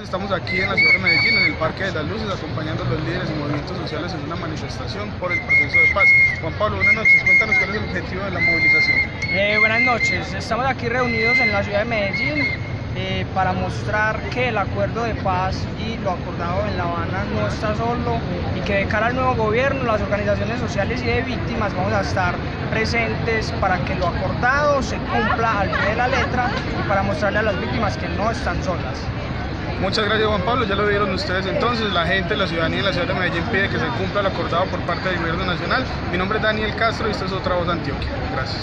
Estamos aquí en la ciudad de Medellín, en el Parque de las Luces, acompañando a los líderes y movimientos sociales en una manifestación por el proceso de paz. Juan Pablo, buenas noches. Cuéntanos cuál es el objetivo de la movilización. Eh, buenas noches. Estamos aquí reunidos en la ciudad de Medellín eh, para mostrar que el acuerdo de paz y lo acordado en La Habana no está solo y que de cara al nuevo gobierno, las organizaciones sociales y de víctimas vamos a estar presentes para que lo acordado se cumpla al pie de la letra y para mostrarle a las víctimas que no están solas. Muchas gracias Juan Pablo, ya lo vieron ustedes entonces, la gente, la ciudadanía de la ciudad de Medellín pide que se cumpla lo acordado por parte del gobierno nacional. Mi nombre es Daniel Castro y esta es otra voz de Antioquia. Gracias.